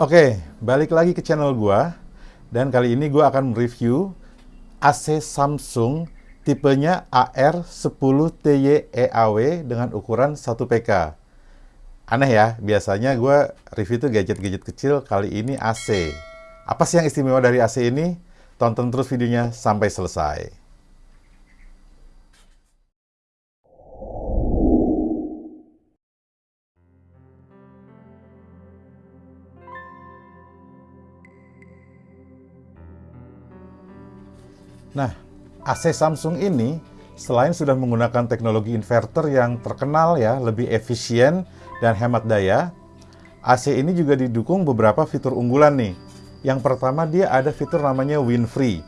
Oke, balik lagi ke channel gua dan kali ini gua akan mereview AC Samsung tipenya AR10TY-EAW dengan ukuran 1 PK. Aneh ya, biasanya gua review tuh gadget-gadget kecil, kali ini AC. Apa sih yang istimewa dari AC ini? Tonton terus videonya sampai selesai. Nah, AC Samsung ini selain sudah menggunakan teknologi inverter yang terkenal ya, lebih efisien dan hemat daya, AC ini juga didukung beberapa fitur unggulan nih. Yang pertama dia ada fitur namanya Win-Free.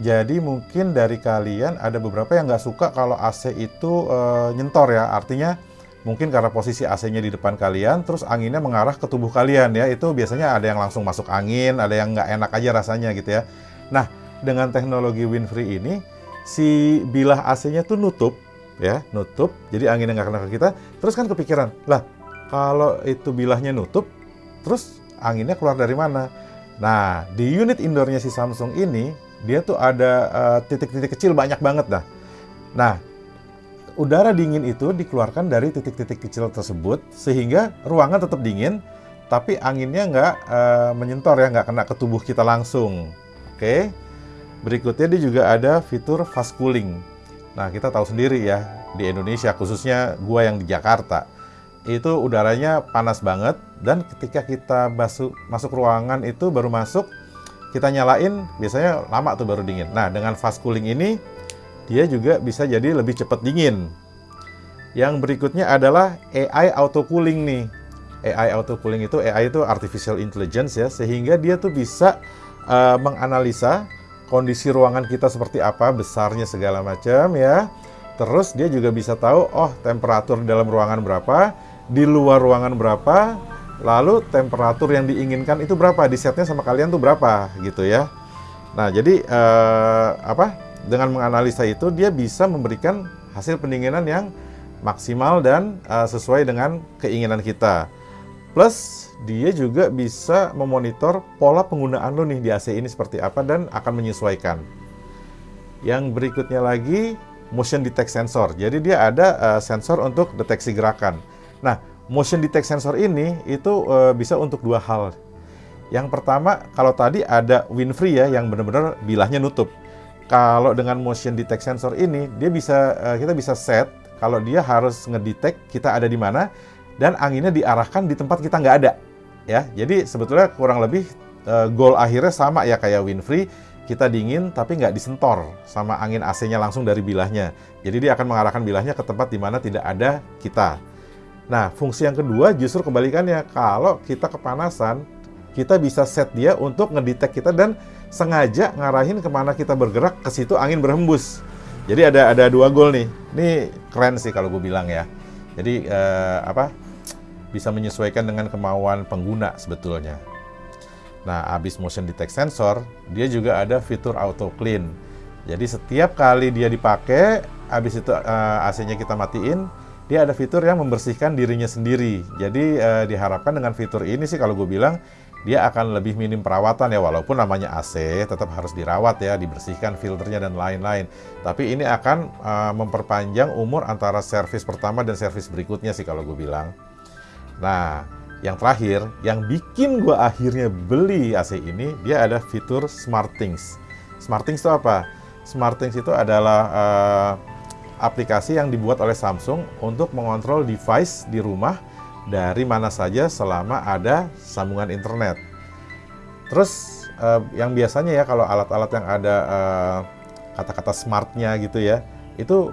Jadi mungkin dari kalian ada beberapa yang nggak suka kalau AC itu e, nyentor ya, artinya mungkin karena posisi AC-nya di depan kalian, terus anginnya mengarah ke tubuh kalian ya, itu biasanya ada yang langsung masuk angin, ada yang nggak enak aja rasanya gitu ya. Nah, dengan teknologi Winfree ini si bilah AC-nya tuh nutup ya, nutup. Jadi anginnya nggak kena ke kita. Terus kan kepikiran, lah kalau itu bilahnya nutup, terus anginnya keluar dari mana? Nah, di unit indoornya si Samsung ini, dia tuh ada eh, titik-titik uh, kecil banyak banget dah. Nah, udara dingin itu dikeluarkan dari titik-titik kecil tersebut, sehingga ruangan tetap dingin, tapi anginnya nggak uh, menyentor ya, nggak kena ke tubuh kita langsung. Oke. Okay? Berikutnya dia juga ada fitur fast cooling. Nah, kita tahu sendiri ya, di Indonesia khususnya gua yang di Jakarta, itu udaranya panas banget dan ketika kita masuk masuk ruangan itu baru masuk kita nyalain biasanya lama tuh baru dingin. Nah, dengan fast cooling ini dia juga bisa jadi lebih cepat dingin. Yang berikutnya adalah AI auto cooling nih. AI auto cooling itu AI itu artificial intelligence ya, sehingga dia tuh bisa uh, menganalisa kondisi ruangan kita seperti apa, besarnya segala macam ya. Terus dia juga bisa tahu, oh temperatur di dalam ruangan berapa, di luar ruangan berapa, lalu temperatur yang diinginkan itu berapa, di setnya sama kalian tuh berapa gitu ya. Nah jadi eh, apa? Dengan menganalisa itu dia bisa memberikan hasil pendinginan yang maksimal dan uh, sesuai dengan keinginan kita. Plus dia juga bisa memonitor pola penggunaan lo nih di AC ini seperti apa dan akan menyesuaikan. Yang berikutnya lagi motion detect sensor. Jadi dia ada uh, sensor untuk deteksi gerakan. Nah, motion detect sensor ini itu uh, bisa untuk dua hal. Yang pertama, kalau tadi ada Winfree ya yang benar-benar bilahnya nutup. Kalau dengan motion detect sensor ini, dia bisa uh, kita bisa set kalau dia harus ngedetect kita ada di mana dan anginnya diarahkan di tempat kita nggak ada ya. Jadi sebetulnya kurang lebih uh, goal akhirnya sama ya kayak Winfree, kita dingin tapi nggak disentor sama angin AC-nya langsung dari bilahnya. Jadi dia akan mengarahkan bilahnya ke tempat di mana tidak ada kita. Nah, fungsi yang kedua justru kebalikannya. Kalau kita kepanasan, kita bisa set dia untuk ngedetect kita dan sengaja ngarahin ke mana kita bergerak, ke situ angin berhembus. Jadi ada ada dua goal nih. Ini keren sih kalau gue bilang ya. Jadi eh, apa? Bisa menyesuaikan dengan kemauan pengguna sebetulnya. Nah, habis motion detect sensor, dia juga ada fitur auto clean. Jadi setiap kali dia dipakai, habis itu uh, eh, AC-nya kita matiin, dia ada fitur yang membersihkan dirinya sendiri. Jadi uh, diharapkan dengan fitur ini sih kalau gue bilang dia akan lebih minim perawatan ya walaupun namanya AC tetap harus dirawat ya dibersihkan filternya dan lain-lain tapi ini akan uh, memperpanjang umur antara servis pertama dan servis berikutnya sih kalau gue bilang Nah, yang terakhir, yang bikin gue akhirnya beli AC ini, dia ada fitur SmartThings. SmartThings itu apa? SmartThings itu adalah uh, aplikasi yang dibuat oleh Samsung untuk mengontrol device di rumah dari mana saja selama ada sambungan internet. Terus uh, yang biasanya ya kalau alat-alat yang ada uh, kata-kata smartnya gitu ya, itu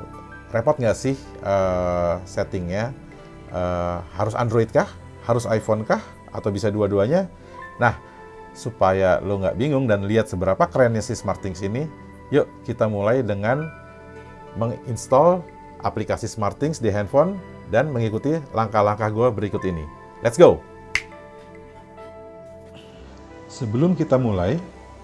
repot nggak sih uh, settingnya? Uh, harus Android kah? Harus iPhone kah? Atau bisa dua-duanya? Nah, supaya lo nggak bingung dan lihat seberapa kerennya si SmartThings ini, yuk kita mulai dengan menginstall aplikasi SmartThings di handphone dan mengikuti langkah-langkah gue berikut ini. Let's go! Sebelum kita mulai,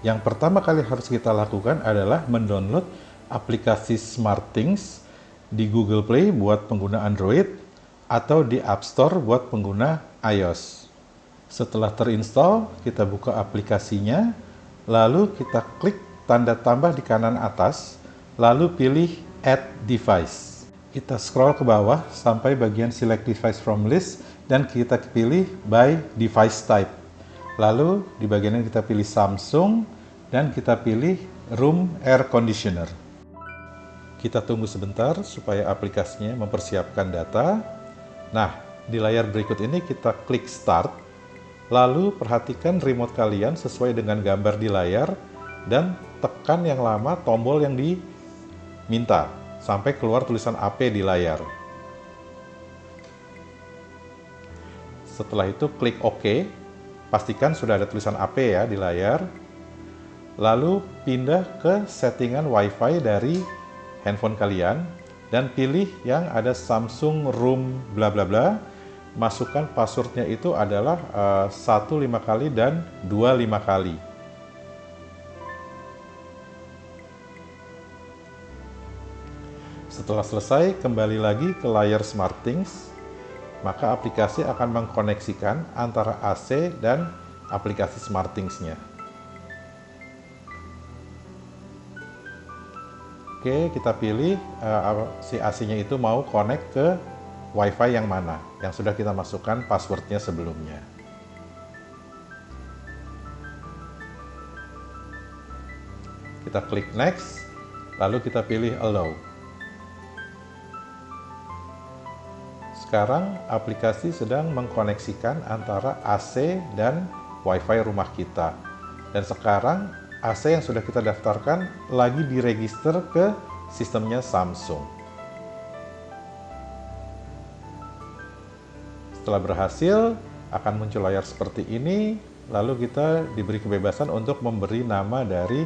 yang pertama kali harus kita lakukan adalah mendownload aplikasi SmartThings di Google Play buat pengguna Android atau di App Store buat pengguna iOS. Setelah terinstall, kita buka aplikasinya, lalu kita klik tanda tambah di kanan atas, lalu pilih Add Device. Kita scroll ke bawah sampai bagian Select Device from List, dan kita pilih By Device Type. Lalu di bagian ini kita pilih Samsung, dan kita pilih Room Air Conditioner. Kita tunggu sebentar supaya aplikasinya mempersiapkan data. Nah, di layar berikut ini kita klik Start, lalu perhatikan remote kalian sesuai dengan gambar di layar, dan tekan yang lama tombol yang diminta, sampai keluar tulisan AP di layar. Setelah itu klik OK, pastikan sudah ada tulisan AP ya di layar, lalu pindah ke settingan WiFi dari handphone kalian dan pilih yang ada Samsung Room bla bla bla. Masukkan passwordnya itu adalah uh, satu lima kali dan dua lima kali. Setelah selesai, kembali lagi ke layar SmartThings, maka aplikasi akan mengkoneksikan antara AC dan aplikasi SmartThings-nya. Oke, kita pilih uh, si AC-nya itu mau connect ke WiFi yang mana, yang sudah kita masukkan passwordnya sebelumnya. Kita klik next, lalu kita pilih allow. Sekarang aplikasi sedang mengkoneksikan antara AC dan WiFi rumah kita. Dan sekarang AC yang sudah kita daftarkan lagi diregister ke sistemnya Samsung. Setelah berhasil, akan muncul layar seperti ini, lalu kita diberi kebebasan untuk memberi nama dari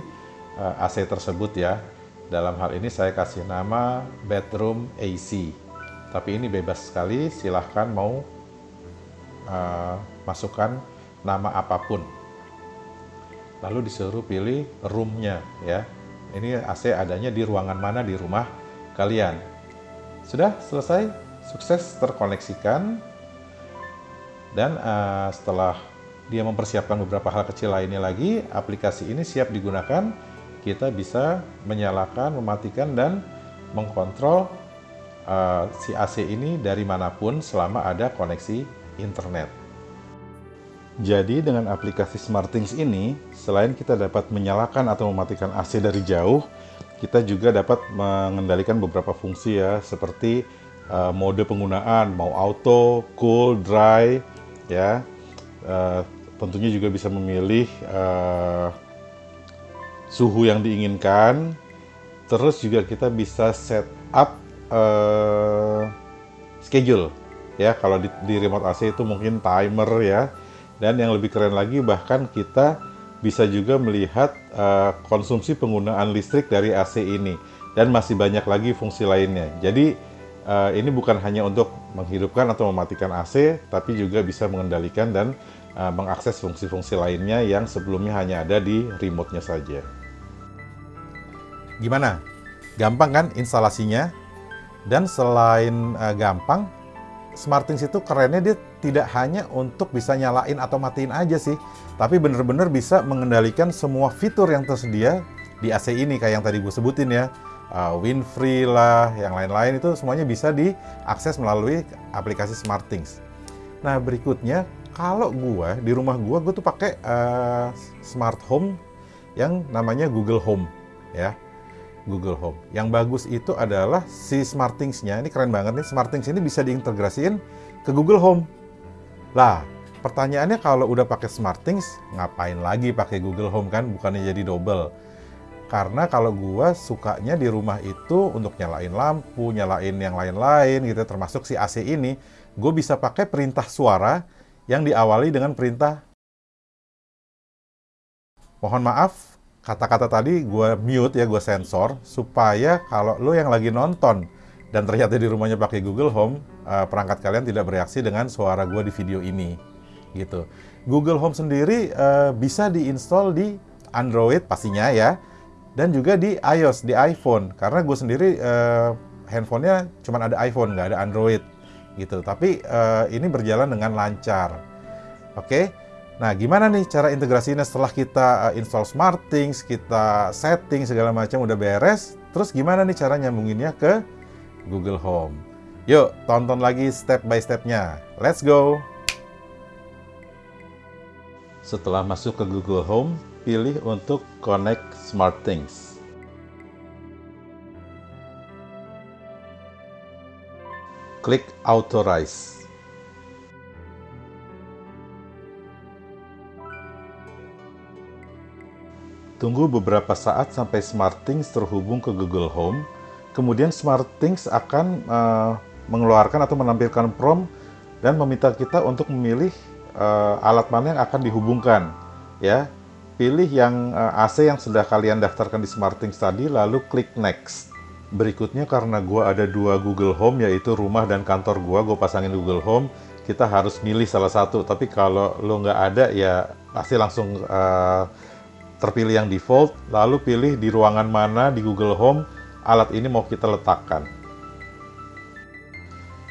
eh, AC tersebut ya. Dalam hal ini saya kasih nama bedroom AC. Tapi ini bebas sekali, silahkan mau uh, masukkan nama apa pun lalu disuruh pilih roomnya ya. Ini AC adanya di ruangan mana di rumah kalian. Sudah selesai, sukses terkoneksikan. Dan uh, setelah dia mempersiapkan beberapa hal kecil lainnya lagi, aplikasi ini siap digunakan. Kita bisa menyalakan, mematikan, dan mengkontrol uh, si AC ini dari mana pun selama ada koneksi internet. Jadi dengan aplikasi SmartThings ini, selain kita dapat menyalakan atau mematikan AC dari jauh, kita juga dapat mengendalikan beberapa fungsi ya, seperti uh, mode penggunaan, mau auto, cool, dry, ya. Uh, tentunya juga bisa memilih uh, suhu yang diinginkan. Terus juga kita bisa set up uh, schedule, ya. Kalau di, di remote AC itu mungkin timer ya dan yang lebih keren lagi bahkan kita bisa juga melihat uh, konsumsi penggunaan listrik dari AC ini dan masih banyak lagi fungsi lainnya. Jadi uh, ini bukan hanya untuk menghidupkan atau mematikan AC, tapi juga bisa mengendalikan dan uh, mengakses fungsi-fungsi lainnya yang sebelumnya hanya ada di remote-nya saja. Gimana? Gampang kan instalasinya? Dan selain uh, gampang, SmartThings itu kerennya dia tidak hanya untuk bisa nyalain atau matiin aja sih, tapi bener-bener bisa mengendalikan semua fitur yang tersedia di AC ini kayak yang tadi gue sebutin ya. Uh, Winfree lah, yang lain-lain itu semuanya bisa diakses melalui aplikasi SmartThings. Nah berikutnya, kalau gue di rumah gue, gue tuh pakai uh, smart home yang namanya Google Home ya. Google Home. Yang bagus itu adalah si SmartThings-nya. Ini keren banget nih. SmartThings ini bisa diintegrasiin ke Google Home. Lah, pertanyaannya kalau udah pakai SmartThings, ngapain lagi pakai Google Home kan? Bukannya jadi double. Karena kalau gua sukanya di rumah itu untuk nyalain lampu, nyalain yang lain-lain gitu, termasuk si AC ini, gue bisa pakai perintah suara yang diawali dengan perintah Mohon maaf, kata-kata tadi gue mute ya, gue sensor supaya kalau lo yang lagi nonton dan ternyata di rumahnya pakai Google Home, uh, perangkat kalian tidak bereaksi dengan suara gue di video ini, gitu. Google Home sendiri uh, bisa diinstal di Android pastinya ya, dan juga di iOS di iPhone karena gue sendiri uh, handphonenya cuma ada iPhone nggak ada Android gitu. Tapi uh, ini berjalan dengan lancar. Oke, nah gimana nih cara integrasinya setelah kita eh, install SmartThings, kita setting segala macam udah beres, terus gimana nih cara nyambunginnya ke Google Home? Yuk, tonton lagi step by stepnya. Let's go! Setelah masuk ke Google Home, pilih untuk Connect SmartThings. Klik Authorize. Tunggu beberapa saat sampai SmartThings terhubung ke Google Home. Kemudian SmartThings akan uh, mengeluarkan atau menampilkan prompt dan meminta kita untuk memilih uh, alat mana yang akan dihubungkan. Ya, pilih yang uh, eh, AC yang sudah kalian daftarkan di SmartThings tadi, lalu klik Next. Berikutnya karena gua ada dua Google Home yaitu rumah dan kantor gua, gue pasangin Google Home. Kita harus milih salah satu. Tapi kalau lo nggak ada ya pasti langsung uh, terpilih yang default, lalu pilih di ruangan mana di Google Home alat ini mau kita letakkan.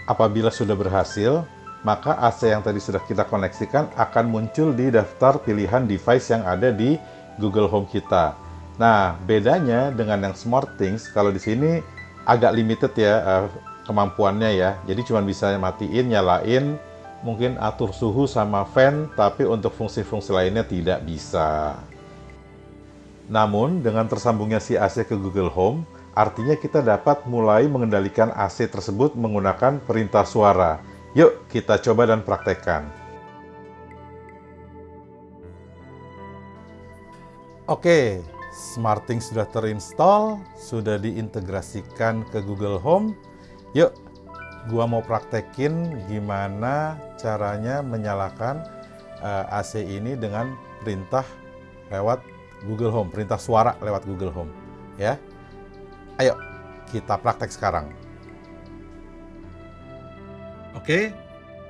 Apabila sudah berhasil, maka AC yang tadi sudah kita koneksikan akan muncul di daftar pilihan device yang ada di Google Home kita. Nah, bedanya dengan yang SmartThings, kalau di sini agak limited ya uh, kemampuannya ya. Jadi cuma bisa matiin, nyalain, mungkin atur suhu sama fan, tapi untuk fungsi-fungsi lainnya tidak bisa. Namun, dengan tersambungnya si AC ke Google Home, artinya kita dapat mulai mengendalikan AC tersebut menggunakan perintah suara. Yuk, kita coba dan praktekkan. Oke, SmartThings sudah terinstall, sudah diintegrasikan ke Google Home. Yuk, gua mau praktekin gimana caranya menyalakan uh, eh, AC ini dengan perintah lewat Google Home, perintah suara lewat Google Home. Ya, ayo kita praktek sekarang. Oke,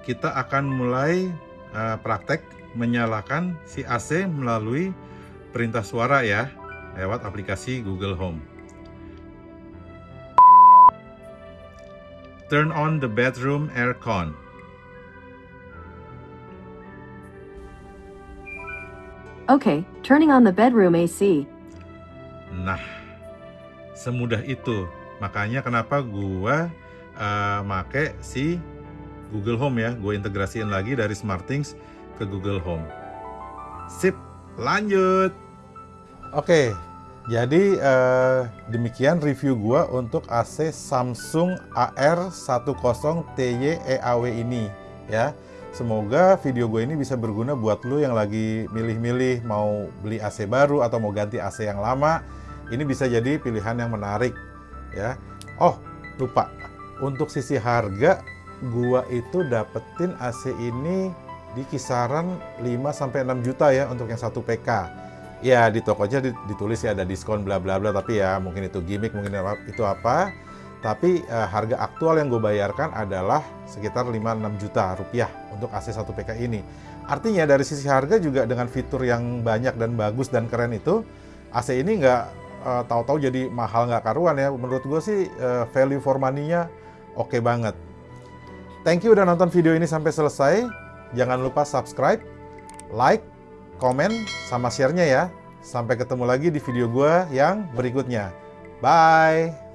kita akan mulai uh, praktek menyalakan si AC melalui perintah suara ya, lewat aplikasi Google Home. Turn on the bedroom aircon. Okay, turning on the bedroom AC. Nah, semudah itu. Makanya kenapa gua uh, make si Google Home ya. Gue integrasiin lagi dari SmartThings ke Google Home. Sip, lanjut. Oke, jadi uh, demikian review gua untuk AC Samsung AR10 TY EAW ini ya. Semoga video gue ini bisa berguna buat lo yang lagi milih-milih mau beli AC baru atau mau ganti AC yang lama. Ini bisa jadi pilihan yang menarik ya. Oh, lupa. Untuk sisi harga, gua itu dapetin AC ini di kisaran 5 sampai 6 juta ya untuk yang satu PK. Ya di tokonya ditulis ya ada diskon bla bla bla tapi ya mungkin itu gimmick mungkin itu apa tapi uh, harga aktual yang gue bayarkan adalah sekitar 5-6 juta rupiah untuk AC 1 PK ini. Artinya dari sisi harga juga dengan fitur yang banyak dan bagus dan keren itu, AC ini nggak uh, tahu-tahu jadi mahal nggak karuan ya. Menurut gue sih uh, value for money-nya oke okay banget. Thank you udah nonton video ini sampai selesai. Jangan lupa subscribe, like, komen, sama share-nya ya. Sampai ketemu lagi di video gue yang berikutnya. Bye!